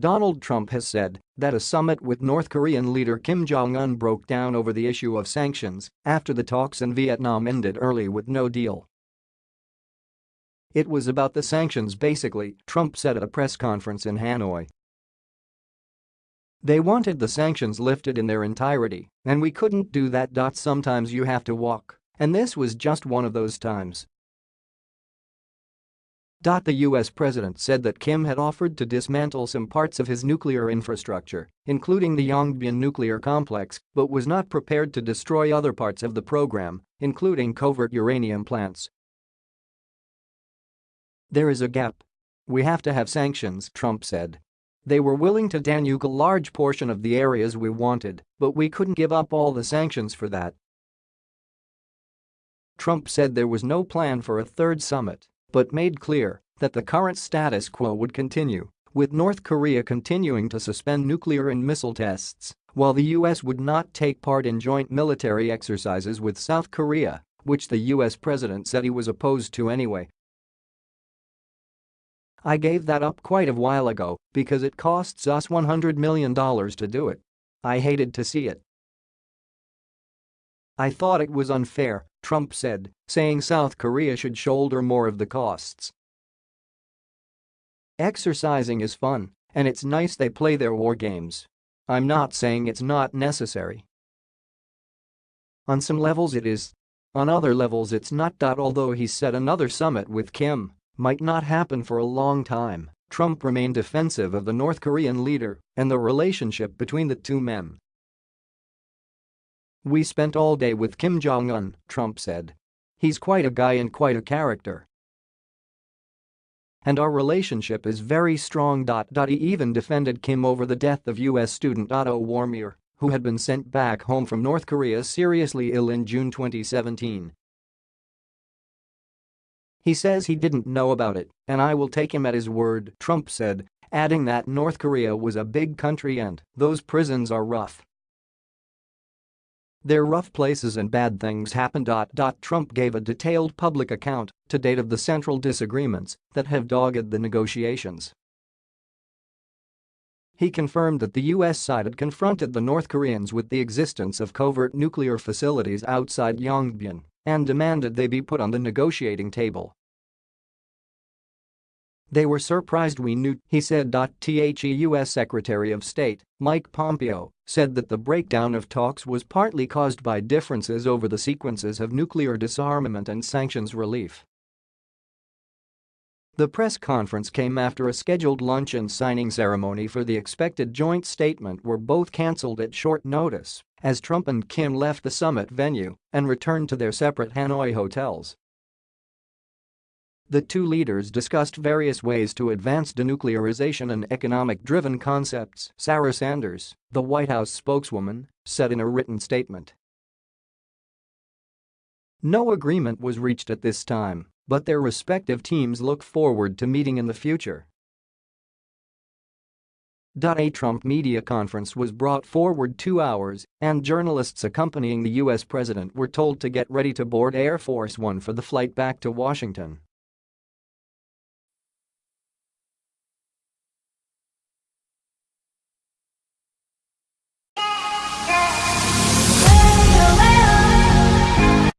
Donald Trump has said that a summit with North Korean leader Kim Jong-un broke down over the issue of sanctions after the talks in Vietnam ended early with no deal. It was about the sanctions basically, Trump said at a press conference in Hanoi. They wanted the sanctions lifted in their entirety, and we couldn't do that. Sometimes you have to walk, and this was just one of those times. The US president said that Kim had offered to dismantle some parts of his nuclear infrastructure, including the Yongbyon nuclear complex, but was not prepared to destroy other parts of the program, including covert uranium plants. There is a gap. We have to have sanctions, Trump said. They were willing to denuke a large portion of the areas we wanted, but we couldn't give up all the sanctions for that. Trump said there was no plan for a third summit, but made clear that the current status quo would continue, with North Korea continuing to suspend nuclear and missile tests, while the U.S. would not take part in joint military exercises with South Korea, which the U.S. president said he was opposed to anyway. I gave that up quite a while ago because it costs us $100 million to do it. I hated to see it. I thought it was unfair, Trump said, saying South Korea should shoulder more of the costs. Exercising is fun, and it's nice they play their war games. I'm not saying it's not necessary. On some levels it is. On other levels it's not. Although he said another summit with Kim might not happen for a long time, Trump remained defensive of the North Korean leader and the relationship between the two men. We spent all day with Kim Jong-un, Trump said. He's quite a guy and quite a character. And our relationship is very strong. He even defended Kim over the death of U.S. student Otto Warmbier, who had been sent back home from North Korea seriously ill in June 2017 he says he didn't know about it, and I will take him at his word, Trump said, adding that North Korea was a big country and those prisons are rough. They're rough places and bad things happen. Trump gave a detailed public account to date of the central disagreements that have dogged the negotiations. He confirmed that the U.S. side had confronted the North Koreans with the existence of covert nuclear facilities outside Yongbyon and demanded they be put on the negotiating table. They were surprised we knew, he said. The U.S. Secretary of State, Mike Pompeo, said that the breakdown of talks was partly caused by differences over the sequences of nuclear disarmament and sanctions relief. The press conference came after a scheduled lunch and signing ceremony for the expected joint statement were both cancelled at short notice as Trump and Kim left the summit venue and returned to their separate Hanoi hotels. The two leaders discussed various ways to advance denuclearization and economic-driven concepts, Sarah Sanders, the White House spokeswoman, said in a written statement. No agreement was reached at this time, but their respective teams look forward to meeting in the future. A Trump media conference was brought forward two hours, and journalists accompanying the U.S. president were told to get ready to board Air Force One for the flight back to Washington.